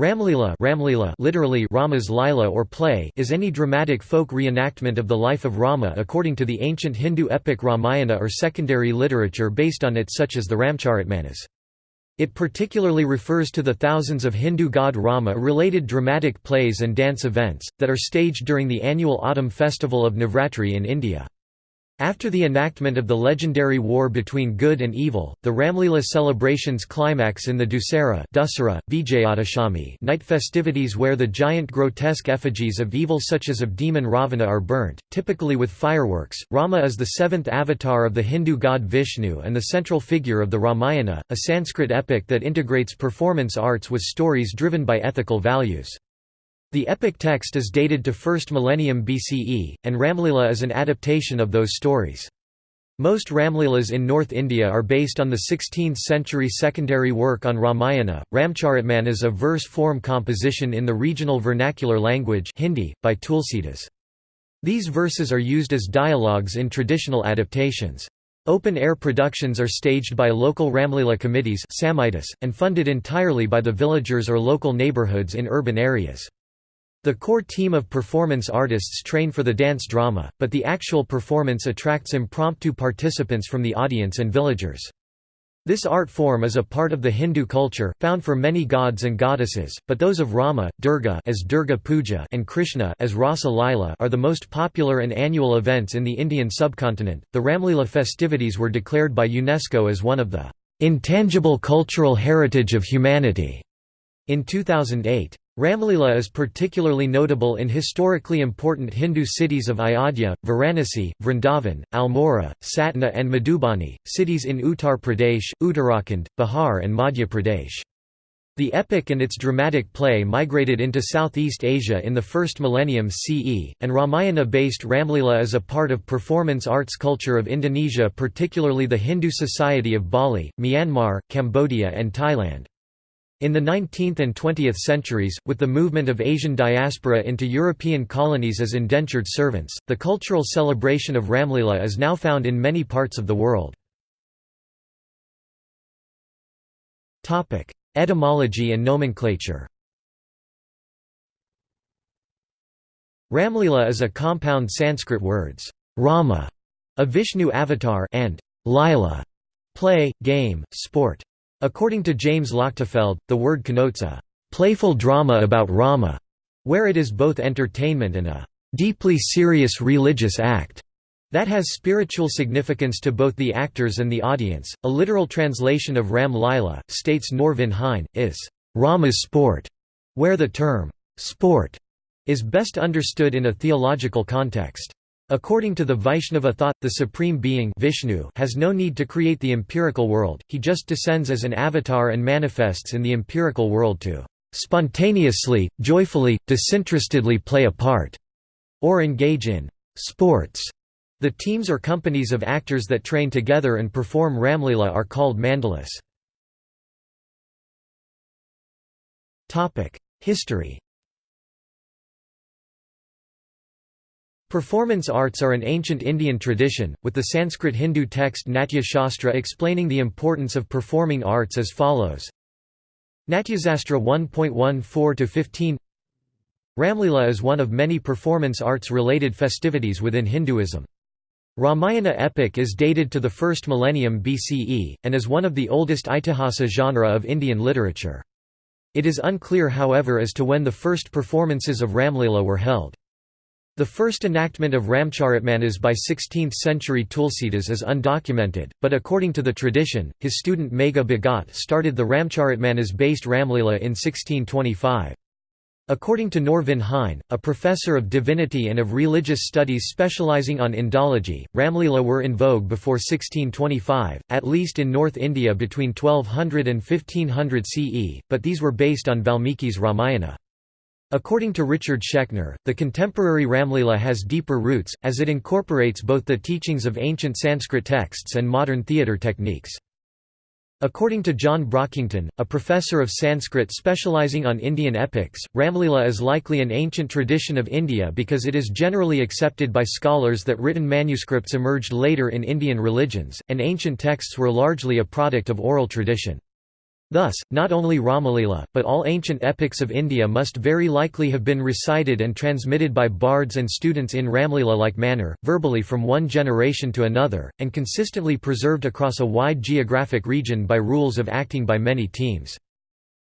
Ramlila, Ramlila literally Rama's Lila or play is any dramatic folk reenactment of the life of Rama according to the ancient Hindu epic Ramayana or secondary literature based on it such as the Ramcharitmanas. It particularly refers to the thousands of Hindu god Rama-related dramatic plays and dance events, that are staged during the annual autumn festival of Navratri in India. After the enactment of the legendary war between good and evil, the Ramlila celebrations climax in the Dussehra Dussehra, Vijayadashami night festivities where the giant grotesque effigies of evil such as of demon Ravana are burnt, typically with fireworks. Rama is the seventh avatar of the Hindu god Vishnu and the central figure of the Ramayana, a Sanskrit epic that integrates performance arts with stories driven by ethical values. The epic text is dated to 1st millennium BCE, and Ramlila is an adaptation of those stories. Most Ramlilas in North India are based on the 16th-century secondary work on Ramayana. Ramcharitman is a verse-form composition in the regional vernacular language Hindi, by Tulsidas. These verses are used as dialogues in traditional adaptations. Open-air productions are staged by local Ramlila committees and funded entirely by the villagers or local neighbourhoods in urban areas. The core team of performance artists train for the dance drama, but the actual performance attracts impromptu participants from the audience and villagers. This art form is a part of the Hindu culture, found for many gods and goddesses, but those of Rama, Durga as Durga Puja and Krishna as Rasa Lila are the most popular and annual events in the Indian subcontinent. The Ramlila festivities were declared by UNESCO as one of the intangible cultural heritage of humanity in 2008. Ramlila is particularly notable in historically important Hindu cities of Ayodhya, Varanasi, Vrindavan, Almora, Satna and Madhubani, cities in Uttar Pradesh, Uttarakhand, Bihar and Madhya Pradesh. The epic and its dramatic play migrated into Southeast Asia in the first millennium CE, and Ramayana-based Ramlila is a part of performance arts culture of Indonesia particularly the Hindu Society of Bali, Myanmar, Cambodia and Thailand. In the 19th and 20th centuries, with the movement of Asian diaspora into European colonies as indentured servants, the cultural celebration of Ramlila is now found in many parts of the world. Etymology and nomenclature Ramlila is a compound Sanskrit words, Rama, a Vishnu avatar, and Lila, play, game, sport. According to James Lochtefeld, the word connotes a «playful drama about Rama», where it is both entertainment and a «deeply serious religious act» that has spiritual significance to both the actors and the audience. A literal translation of Ram Lila, states Norvin Hein, is Rama's sport, where the term sport is best understood in a theological context. According to the Vaishnava thought, the Supreme Being Vishnu has no need to create the empirical world, he just descends as an avatar and manifests in the empirical world to "...spontaneously, joyfully, disinterestedly play a part", or engage in "...sports". The teams or companies of actors that train together and perform Ramlila are called mandalas. History Performance arts are an ancient Indian tradition, with the Sanskrit Hindu text Natya Shastra explaining the importance of performing arts as follows. Natyasastra 1.14-15 Ramlila is one of many performance arts-related festivities within Hinduism. Ramayana epic is dated to the first millennium BCE, and is one of the oldest Itihasa genre of Indian literature. It is unclear however as to when the first performances of Ramlila were held. The first enactment of Ramcharitmanas by 16th-century Tulsidas is undocumented, but according to the tradition, his student Megha Bhagat started the Ramcharitmanas-based Ramlila in 1625. According to Norvin Hein, a professor of divinity and of religious studies specializing on Indology, Ramlila were in vogue before 1625, at least in North India between 1200 and 1500 CE, but these were based on Valmiki's Ramayana. According to Richard Schechner, the contemporary Ramlila has deeper roots, as it incorporates both the teachings of ancient Sanskrit texts and modern theatre techniques. According to John Brockington, a professor of Sanskrit specializing on Indian epics, Ramlila is likely an ancient tradition of India because it is generally accepted by scholars that written manuscripts emerged later in Indian religions, and ancient texts were largely a product of oral tradition. Thus, not only Ramalila, but all ancient epics of India must very likely have been recited and transmitted by bards and students in Ramlila-like manner, verbally from one generation to another, and consistently preserved across a wide geographic region by rules of acting by many teams.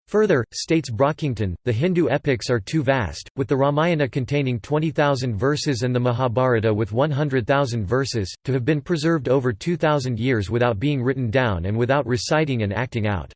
Further, states Brockington, the Hindu epics are too vast, with the Ramayana containing 20,000 verses and the Mahabharata with 100,000 verses, to have been preserved over 2,000 years without being written down and without reciting and acting out.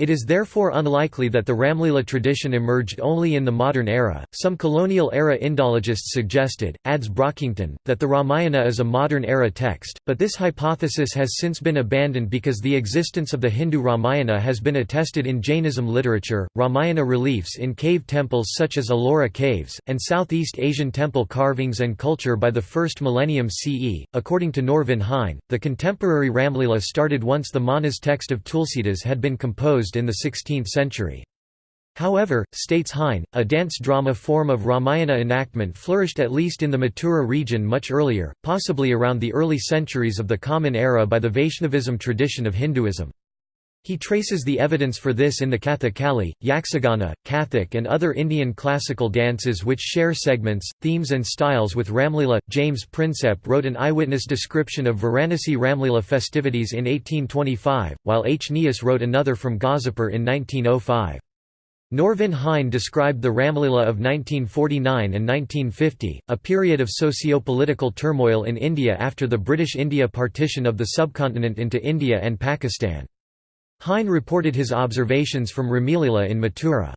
It is therefore unlikely that the Ramlila tradition emerged only in the modern era. Some colonial era Indologists suggested, adds Brockington, that the Ramayana is a modern era text, but this hypothesis has since been abandoned because the existence of the Hindu Ramayana has been attested in Jainism literature, Ramayana reliefs in cave temples such as Ellora caves, and Southeast Asian temple carvings and culture by the first millennium CE. According to Norvin Hein, the contemporary Ramlila started once the Manas text of Tulsidas had been composed in the 16th century. However, states Hein, a dance drama form of Ramayana enactment flourished at least in the Mathura region much earlier, possibly around the early centuries of the Common Era by the Vaishnavism tradition of Hinduism. He traces the evidence for this in the Kathakali, Yakshagana, Kathak and other Indian classical dances which share segments, themes and styles with Ramlila. James Prinsep wrote an eyewitness description of Varanasi Ramlila festivities in 1825, while H. Nias wrote another from Ghazipur in 1905. Norvin Hein described the Ramlila of 1949 and 1950, a period of socio-political turmoil in India after the British India partition of the subcontinent into India and Pakistan. Hein reported his observations from Ramalila in Mathura.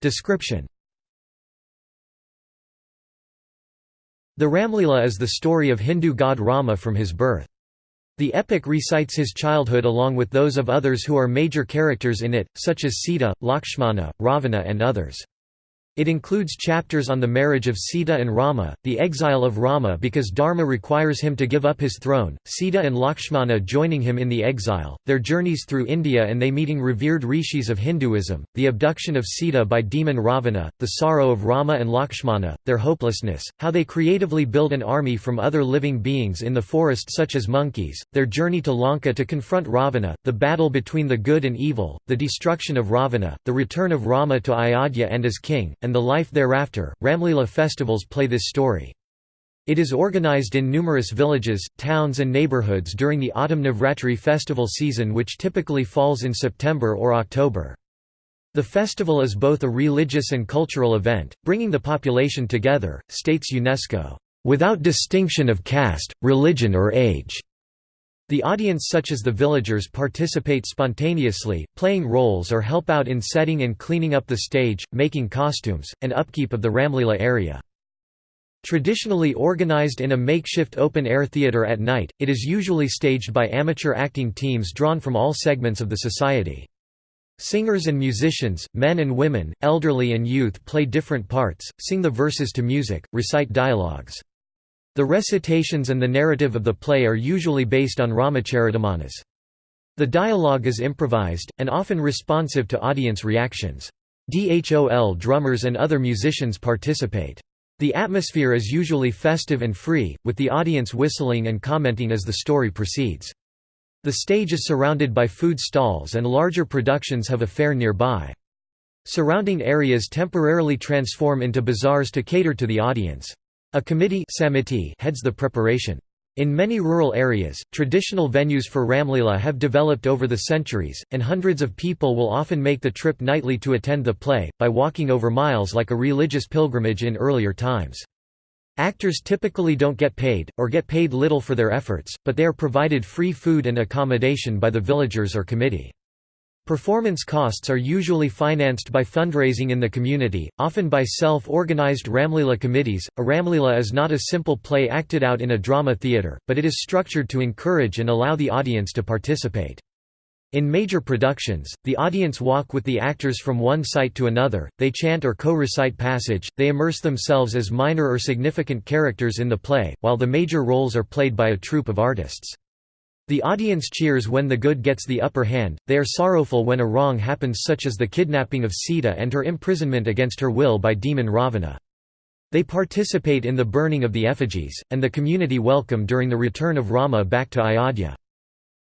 Description The Ramlila is the story of Hindu god Rama from his birth. The epic recites his childhood along with those of others who are major characters in it, such as Sita, Lakshmana, Ravana and others. It includes chapters on the marriage of Sita and Rama, the exile of Rama because Dharma requires him to give up his throne, Sita and Lakshmana joining him in the exile, their journeys through India and they meeting revered rishis of Hinduism, the abduction of Sita by demon Ravana, the sorrow of Rama and Lakshmana, their hopelessness, how they creatively build an army from other living beings in the forest such as monkeys, their journey to Lanka to confront Ravana, the battle between the good and evil, the destruction of Ravana, the return of Rama to Ayodhya and as king, and the life thereafter. Ramlila festivals play this story. It is organized in numerous villages, towns and neighborhoods during the autumn Navratri festival season which typically falls in September or October. The festival is both a religious and cultural event, bringing the population together, states UNESCO, "...without distinction of caste, religion or age." The audience such as the villagers participate spontaneously, playing roles or help out in setting and cleaning up the stage, making costumes, and upkeep of the Ramlila area. Traditionally organized in a makeshift open-air theatre at night, it is usually staged by amateur acting teams drawn from all segments of the society. Singers and musicians, men and women, elderly and youth play different parts, sing the verses to music, recite dialogues. The recitations and the narrative of the play are usually based on Ramacharitamanas. The dialogue is improvised, and often responsive to audience reactions. DHOL drummers and other musicians participate. The atmosphere is usually festive and free, with the audience whistling and commenting as the story proceeds. The stage is surrounded by food stalls and larger productions have a fair nearby. Surrounding areas temporarily transform into bazaars to cater to the audience. A committee heads the preparation. In many rural areas, traditional venues for Ramlila have developed over the centuries, and hundreds of people will often make the trip nightly to attend the play, by walking over miles like a religious pilgrimage in earlier times. Actors typically don't get paid, or get paid little for their efforts, but they are provided free food and accommodation by the villagers or committee. Performance costs are usually financed by fundraising in the community, often by self-organized Ramlila committees. A Ramlila is not a simple play acted out in a drama theatre, but it is structured to encourage and allow the audience to participate. In major productions, the audience walk with the actors from one site to another, they chant or co-recite passage, they immerse themselves as minor or significant characters in the play, while the major roles are played by a troupe of artists. The audience cheers when the good gets the upper hand, they are sorrowful when a wrong happens such as the kidnapping of Sita and her imprisonment against her will by demon Ravana. They participate in the burning of the effigies, and the community welcome during the return of Rama back to Ayodhya.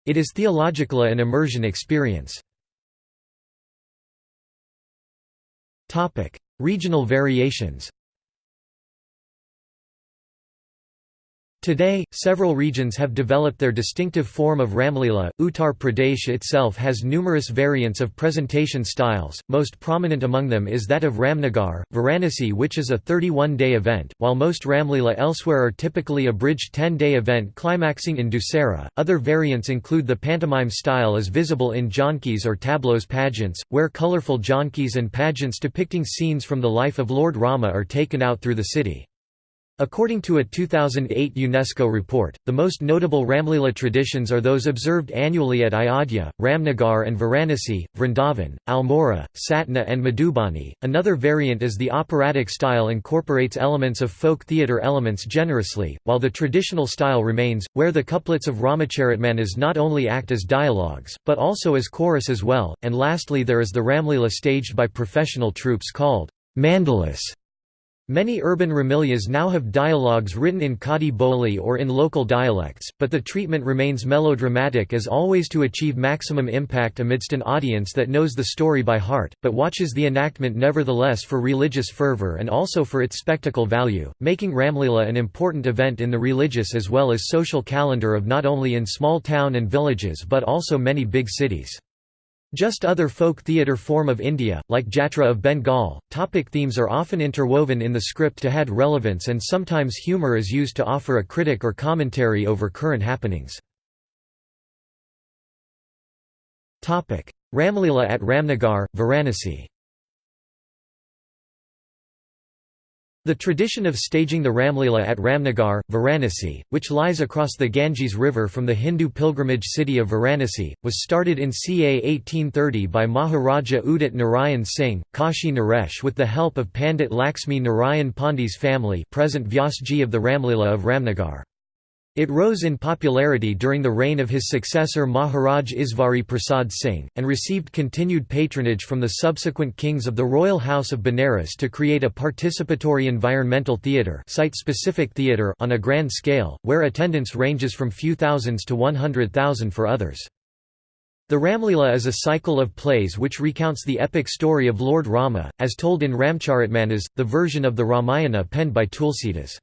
It is theological an immersion experience. Regional variations Today, several regions have developed their distinctive form of Ramlila. Uttar Pradesh itself has numerous variants of presentation styles, most prominent among them is that of Ramnagar, Varanasi, which is a 31 day event, while most Ramlila elsewhere are typically a bridged 10 day event climaxing in Dussehra. Other variants include the pantomime style as visible in jhankis or tableaux pageants, where colorful jhankis and pageants depicting scenes from the life of Lord Rama are taken out through the city. According to a 2008 UNESCO report, the most notable Ramlila traditions are those observed annually at Ayodhya, Ramnagar and Varanasi, Vrindavan, Almora, Satna and Madhubani. Another variant is the operatic style incorporates elements of folk theatre elements generously, while the traditional style remains, where the couplets of Ramacharitmanas not only act as dialogues, but also as chorus as well, and lastly there is the Ramlila staged by professional troupes called mandalas Many urban Ramlilas now have dialogues written in Khadi Boli or in local dialects, but the treatment remains melodramatic as always to achieve maximum impact amidst an audience that knows the story by heart, but watches the enactment nevertheless for religious fervor and also for its spectacle value, making Ramlila an important event in the religious as well as social calendar of not only in small town and villages but also many big cities. Just other folk theatre form of India, like Jatra of Bengal, topic themes are often interwoven in the script to add relevance and sometimes humour is used to offer a critic or commentary over current happenings. Ramlila at Ramnagar, Varanasi The tradition of staging the Ramlila at Ramnagar, Varanasi, which lies across the Ganges River from the Hindu pilgrimage city of Varanasi, was started in ca 1830 by Maharaja Udit Narayan Singh, Kashi Naresh with the help of Pandit Laxmi Narayan Pandey's family present Vyasji of the Ramlila of Ramnagar. It rose in popularity during the reign of his successor Maharaj Isvari Prasad Singh, and received continued patronage from the subsequent kings of the royal house of Benares to create a participatory environmental theatre site-specific theatre on a grand scale, where attendance ranges from few thousands to 100,000 for others. The Ramlila is a cycle of plays which recounts the epic story of Lord Rama, as told in Ramcharitmanas, the version of the Ramayana penned by Tulsidas.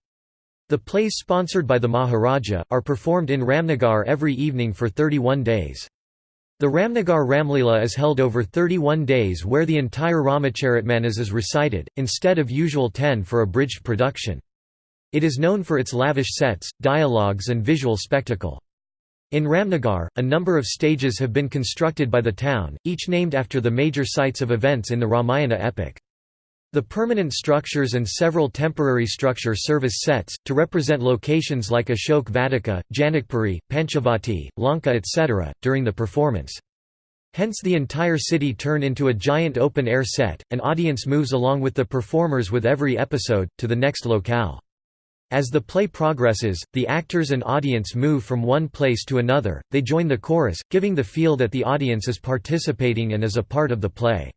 The plays sponsored by the Maharaja, are performed in Ramnagar every evening for 31 days. The Ramnagar Ramlila is held over 31 days where the entire Ramacharitmanas is recited, instead of usual 10 for a bridged production. It is known for its lavish sets, dialogues and visual spectacle. In Ramnagar, a number of stages have been constructed by the town, each named after the major sites of events in the Ramayana epic. The permanent structures and several temporary structure service sets, to represent locations like Ashok Vatika, Janakpuri, Panchavati, Lanka etc., during the performance. Hence the entire city turn into a giant open-air set, an audience moves along with the performers with every episode, to the next locale. As the play progresses, the actors and audience move from one place to another, they join the chorus, giving the feel that the audience is participating and is a part of the play.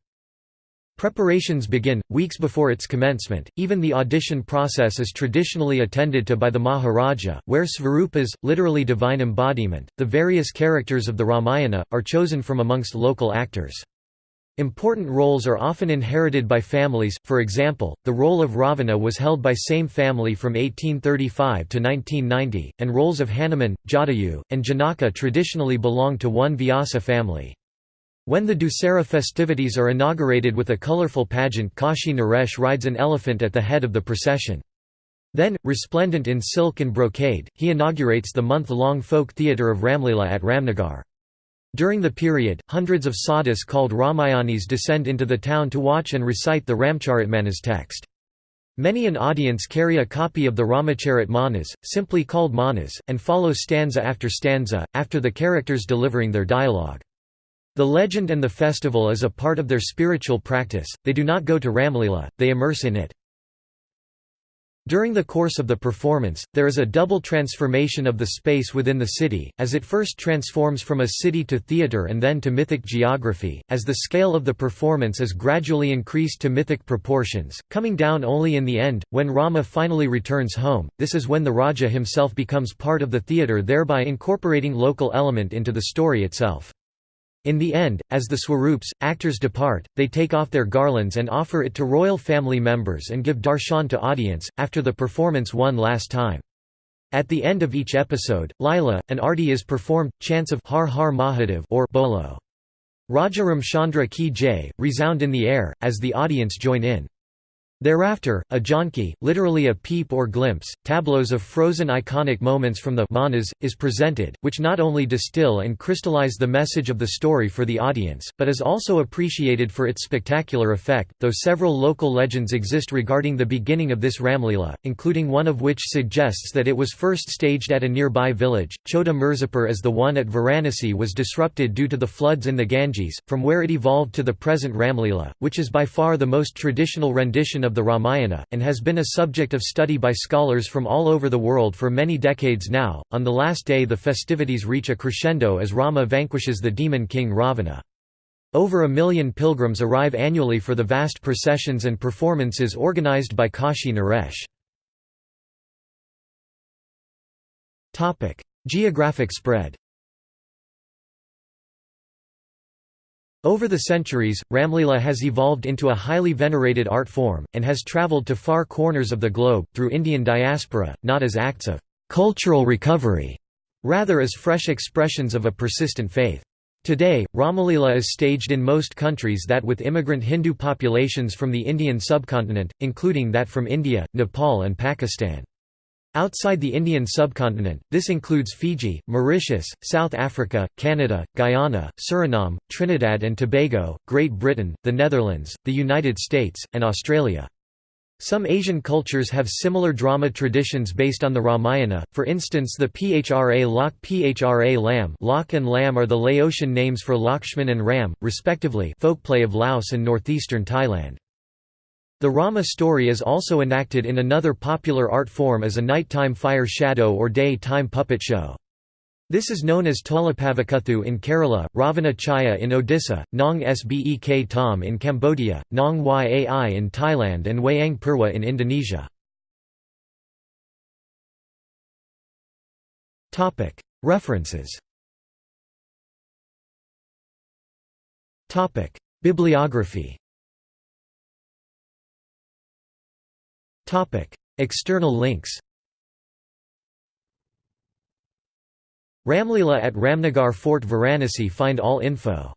Preparations begin, weeks before its commencement, even the audition process is traditionally attended to by the Maharaja, where Svarupas, literally divine embodiment, the various characters of the Ramayana, are chosen from amongst local actors. Important roles are often inherited by families, for example, the role of Ravana was held by same family from 1835 to 1990, and roles of Hanuman, Jatayu, and Janaka traditionally belong to one Vyasa family. When the Dussehra festivities are inaugurated with a colorful pageant Kashi Naresh rides an elephant at the head of the procession. Then, resplendent in silk and brocade, he inaugurates the month-long folk theatre of Ramlila at Ramnagar. During the period, hundreds of sadhus called Ramayanis descend into the town to watch and recite the Ramcharitmanas text. Many an audience carry a copy of the Ramacharit Manas, simply called Manas, and follow stanza after stanza, after the characters delivering their dialogue. The legend and the festival is a part of their spiritual practice, they do not go to Ramlila, they immerse in it. During the course of the performance, there is a double transformation of the space within the city, as it first transforms from a city to theatre and then to mythic geography, as the scale of the performance is gradually increased to mythic proportions, coming down only in the end, when Rama finally returns home, this is when the Raja himself becomes part of the theatre thereby incorporating local element into the story itself. In the end, as the Swarups, actors depart, they take off their garlands and offer it to royal family members and give darshan to audience, after the performance one last time. At the end of each episode, Lila, an arti is performed, chants of Har Har Mahadev or Bolo. Raja Ramchandra Ki Jai, resound in the air, as the audience join in. Thereafter, a jhanki, literally a peep or glimpse, tableaus of frozen iconic moments from the manas, is presented, which not only distill and crystallize the message of the story for the audience, but is also appreciated for its spectacular effect, though several local legends exist regarding the beginning of this Ramlila, including one of which suggests that it was first staged at a nearby village. Chota Mirzapur as the one at Varanasi was disrupted due to the floods in the Ganges, from where it evolved to the present Ramlila, which is by far the most traditional rendition of of the Ramayana, and has been a subject of study by scholars from all over the world for many decades now. On the last day, the festivities reach a crescendo as Rama vanquishes the demon king Ravana. Over a million pilgrims arrive annually for the vast processions and performances organized by Kashi Naresh. Geographic spread Over the centuries, Ramlila has evolved into a highly venerated art form, and has travelled to far corners of the globe, through Indian diaspora, not as acts of «cultural recovery», rather as fresh expressions of a persistent faith. Today, Ramalila is staged in most countries that with immigrant Hindu populations from the Indian subcontinent, including that from India, Nepal and Pakistan. Outside the Indian subcontinent, this includes Fiji, Mauritius, South Africa, Canada, Guyana, Suriname, Trinidad and Tobago, Great Britain, the Netherlands, the United States, and Australia. Some Asian cultures have similar drama traditions based on the Ramayana, for instance the Phra Lak Phra Lam Lak and Lam are the Laotian names for Lakshman and Ram, respectively folkplay of Laos and northeastern Thailand. The Rama story is also enacted in another popular art form as a nighttime fire shadow or day-time puppet show. This is known as Tolapavakuthu in Kerala, Ravana Chaya in Odisha, Nong Sbek Tom in Cambodia, Nong Yai in Thailand and Wayang Purwa in Indonesia. References Bibliography External links Ramlila at Ramnagar Fort Varanasi Find all info